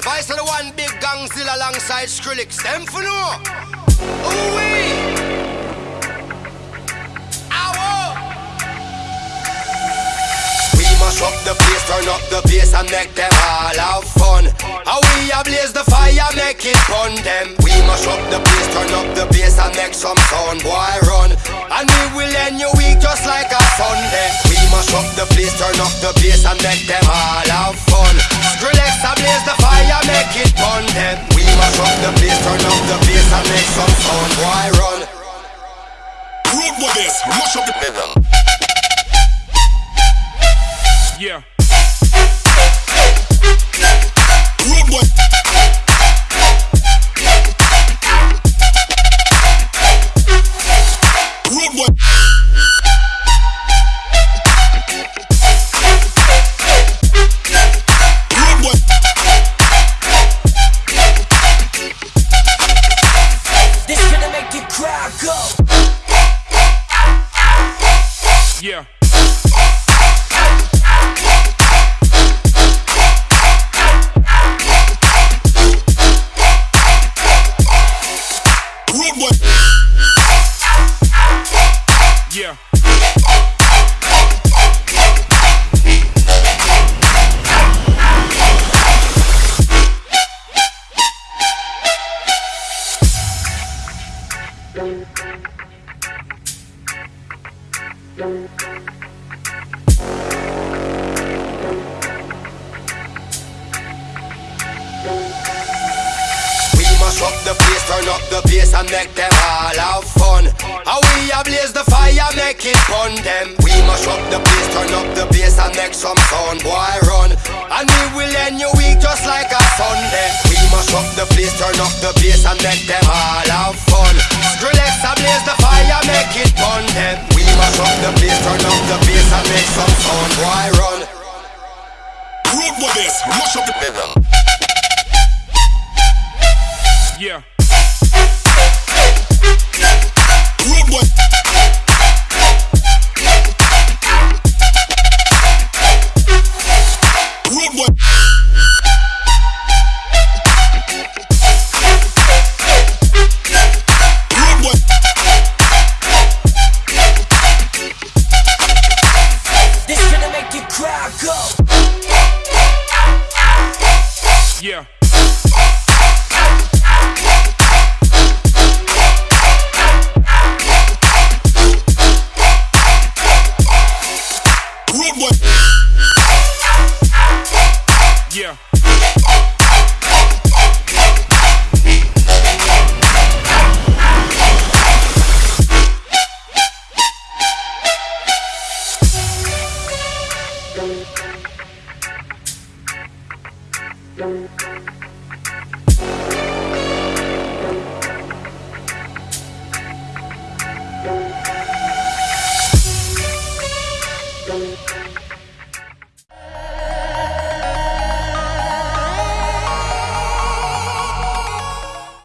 girl. Vice of the one big Gongzilla alongside Skrillex. Them for no. Ooh wee. Mash up the place, turn up the bass and make them all have fun How we ablaze the fire, make it fun them We mash up the place, turn up the bass and make some sound, boy run And we will end your week just like a Sunday We mash up the place, turn up the bass and make them all have fun them We must up the place, turn up the bass and make some sound. Why run? Road warriors, mash up the rhythm. Yeah. Road warriors Road warriors Yeah. Yeah. We must rock the place, turn up the bass and make them all have fun. How we ablaze the fire, make it fun them. We must rock the place, turn up the bass and make some sound, boy run. And we will end your week just like a Sunday. We must rock the place, turn up the bass and make them all have fun. Skrillex ablaze the fire fire, make it burn them. We mash up the place, turn up the bass and make some sound. Why run? Road for this, mash up the rhythm. Yeah. Yeah. Yeah.